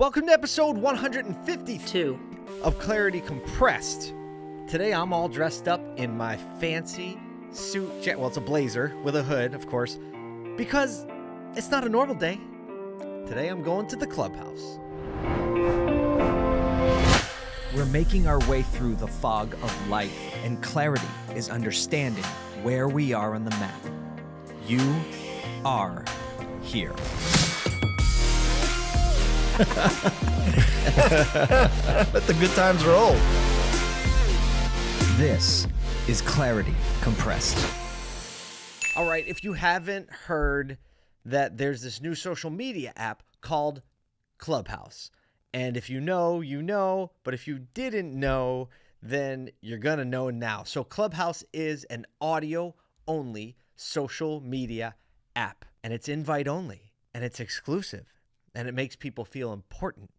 Welcome to episode 152 of Clarity Compressed. Today I'm all dressed up in my fancy suit. Well, it's a blazer with a hood, of course, because it's not a normal day. Today I'm going to the clubhouse. We're making our way through the fog of life, and clarity is understanding where we are on the map. You are here. Let the good times roll. This is Clarity Compressed. All right, if you haven't heard that there's this new social media app called Clubhouse. And if you know, you know, but if you didn't know, then you're going to know now. So Clubhouse is an audio only social media app, and it's invite only, and it's exclusive, and it makes people feel important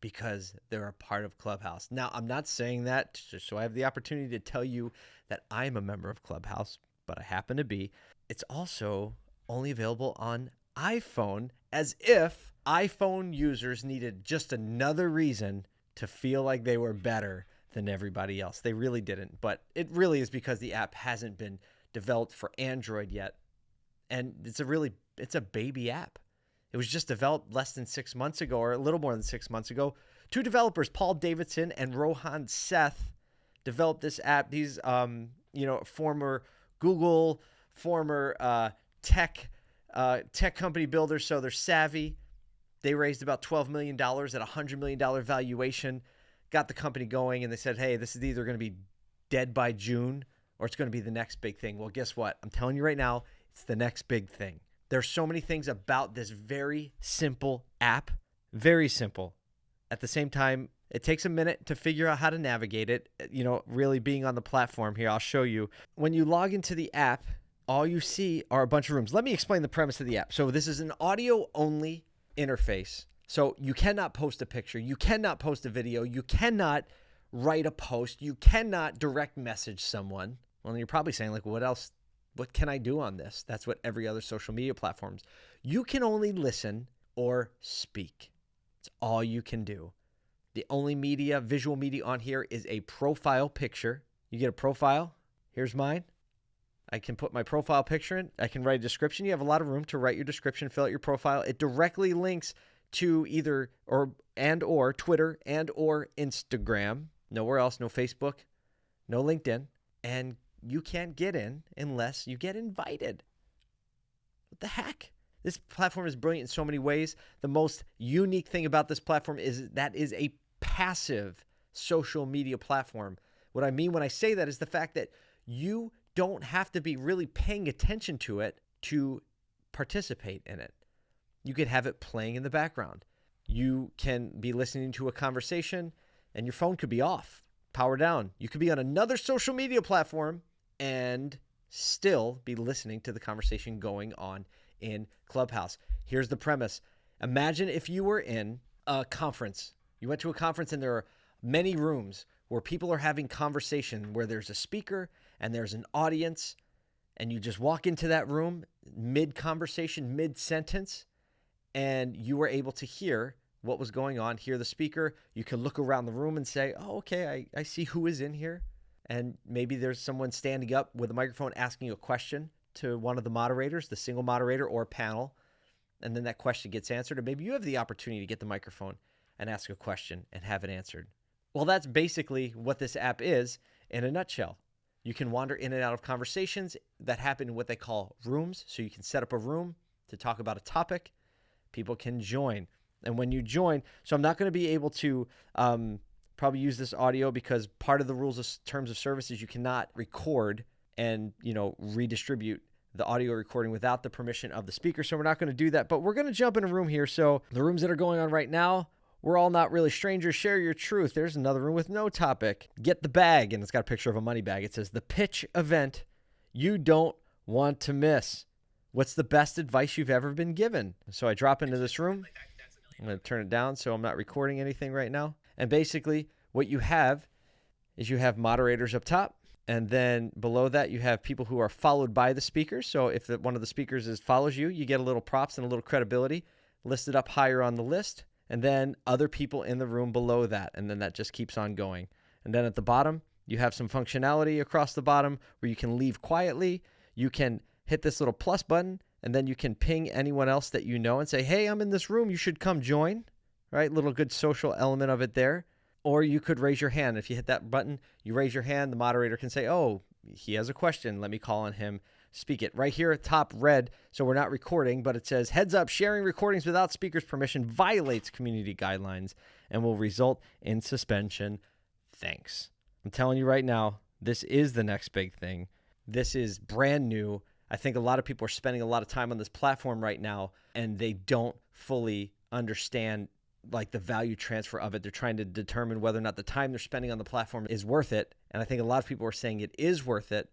because they're a part of Clubhouse. Now, I'm not saying that so I have the opportunity to tell you that I'm a member of Clubhouse, but I happen to be. It's also only available on iPhone as if iPhone users needed just another reason to feel like they were better than everybody else. They really didn't, but it really is because the app hasn't been developed for Android yet. And it's a really it's a baby app. It was just developed less than six months ago, or a little more than six months ago. Two developers, Paul Davison and Rohan Seth, developed this app. These, um, you know, former Google, former uh, tech, uh, tech company builders, so they're savvy. They raised about twelve million dollars at a hundred million dollar valuation, got the company going, and they said, "Hey, this is either going to be dead by June or it's going to be the next big thing." Well, guess what? I'm telling you right now, it's the next big thing. There's so many things about this very simple app, very simple. At the same time, it takes a minute to figure out how to navigate it. You know, really being on the platform here, I'll show you. When you log into the app, all you see are a bunch of rooms. Let me explain the premise of the app. So, this is an audio only interface. So, you cannot post a picture, you cannot post a video, you cannot write a post, you cannot direct message someone. Well, you're probably saying, like, what else? What can I do on this? That's what every other social media platforms. You can only listen or speak. It's all you can do. The only media, visual media on here is a profile picture. You get a profile. Here's mine. I can put my profile picture in. I can write a description. You have a lot of room to write your description, fill out your profile. It directly links to either or and or Twitter and or Instagram. Nowhere else, no Facebook, no LinkedIn, and you can't get in unless you get invited. What the heck? This platform is brilliant in so many ways. The most unique thing about this platform is that is a passive social media platform. What I mean when I say that is the fact that you don't have to be really paying attention to it to participate in it. You could have it playing in the background. You can be listening to a conversation and your phone could be off, power down. You could be on another social media platform and still be listening to the conversation going on in Clubhouse. Here's the premise Imagine if you were in a conference. You went to a conference and there are many rooms where people are having conversation, where there's a speaker and there's an audience, and you just walk into that room mid conversation, mid sentence, and you were able to hear what was going on, hear the speaker. You can look around the room and say, Oh, okay, I, I see who is in here. And maybe there's someone standing up with a microphone asking a question to one of the moderators, the single moderator or panel. And then that question gets answered. Or maybe you have the opportunity to get the microphone and ask a question and have it answered. Well, that's basically what this app is in a nutshell. You can wander in and out of conversations that happen in what they call rooms. So you can set up a room to talk about a topic. People can join. And when you join, so I'm not going to be able to um, probably use this audio because part of the rules of terms of service is you cannot record and you know redistribute the audio recording without the permission of the speaker. So we're not going to do that. But we're going to jump in a room here. So the rooms that are going on right now, we're all not really strangers. Share your truth. There's another room with no topic. Get the bag, and it's got a picture of a money bag. It says the pitch event you don't want to miss. What's the best advice you've ever been given? So I drop into this room. I'm going to turn it down so I'm not recording anything right now. And basically, what you have is you have moderators up top. And then below that, you have people who are followed by the speakers. So if the, one of the speakers is follows you, you get a little props and a little credibility listed up higher on the list. and then other people in the room below that, and then that just keeps on going. And then at the bottom, you have some functionality across the bottom where you can leave quietly. You can hit this little plus button, and then you can ping anyone else that you know and say, Hey, I'm in this room. You should come join. Right? Little good social element of it there. Or you could raise your hand. If you hit that button, you raise your hand, the moderator can say, Oh, he has a question. Let me call on him. Speak it. Right here top red, so we're not recording, but it says heads up, sharing recordings without speaker's permission violates community guidelines and will result in suspension. Thanks. I'm telling you right now, this is the next big thing. This is brand new. I think a lot of people are spending a lot of time on this platform right now and they don't fully understand like the value transfer of it. They're trying to determine whether or not the time they're spending on the platform is worth it. And I think a lot of people are saying it is worth it.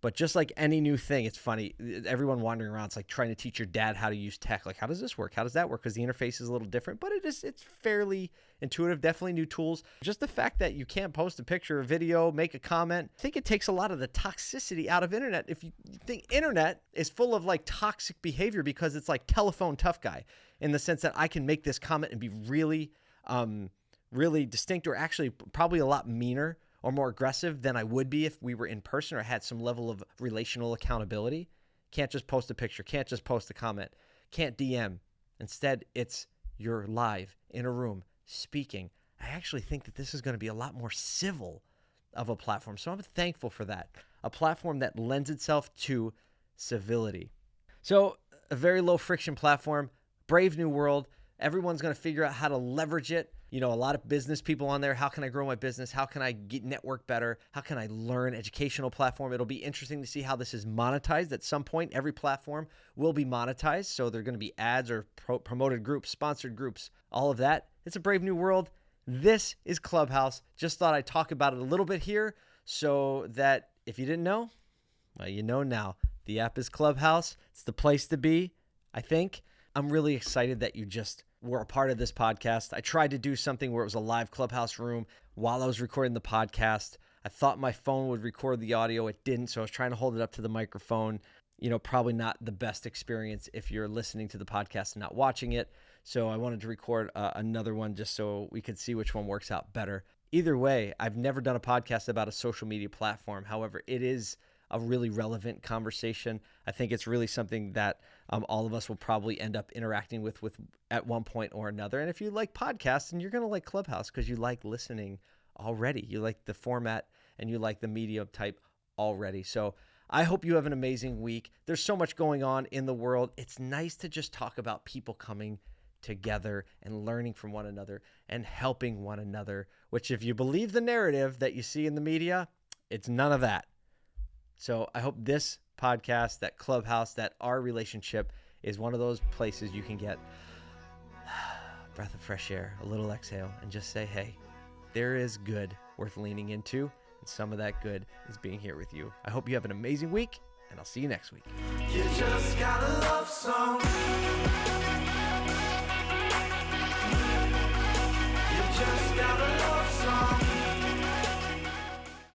But just like any new thing, it's funny. Everyone wandering around, it's like trying to teach your dad how to use tech. Like, how does this work? How does that work? Because the interface is a little different, but it is it's fairly intuitive. Definitely new tools. Just the fact that you can't post a picture, a video, make a comment. I think it takes a lot of the toxicity out of internet. If you think internet is full of like toxic behavior because it's like telephone tough guy in the sense that I can make this comment and be really, um, really distinct or actually probably a lot meaner or more aggressive than I would be if we were in person or had some level of relational accountability. Can't just post a picture, can't just post a comment, can't DM. Instead, it's you're live in a room speaking. I actually think that this is going to be a lot more civil of a platform. So I'm thankful for that. A platform that lends itself to civility. So, a very low friction platform, brave new world. Everyone's going to figure out how to leverage it you know, a lot of business people on there. How can I grow my business? How can I get network better? How can I learn educational platform? It'll be interesting to see how this is monetized at some point. Every platform will be monetized. So they're going to be ads or pro- promoted groups, sponsored groups, all of that. It's a brave new world. This is Clubhouse. Just thought I'd talk about it a little bit here so that if you didn't know, well, you know now. The app is Clubhouse. It's the place to be, I think. I'm really excited that you just were a part of this podcast. I tried to do something where it was a live clubhouse room while I was recording the podcast. I thought my phone would record the audio. It didn't. So I was trying to hold it up to the microphone. You know, probably not the best experience if you're listening to the podcast and not watching it. So I wanted to record uh, another one just so we could see which one works out better. Either way, I've never done a podcast about a social media platform. However, it is a really relevant conversation. I think it's really something that um, all of us will probably end up interacting with with at one point or another. And if you like podcasts, and you're going to like Clubhouse because you like listening already, you like the format and you like the media type already. So I hope you have an amazing week. There's so much going on in the world. It's nice to just talk about people coming together and learning from one another and helping one another, which, if you believe the narrative that you see in the media, it's none of that. So I hope this podcast, that clubhouse, that our relationship is one of those places you can get a breath of fresh air, a little exhale, and just say, hey, there is good worth leaning into. And some of that good is being here with you. I hope you have an amazing week, and I'll see you next week. You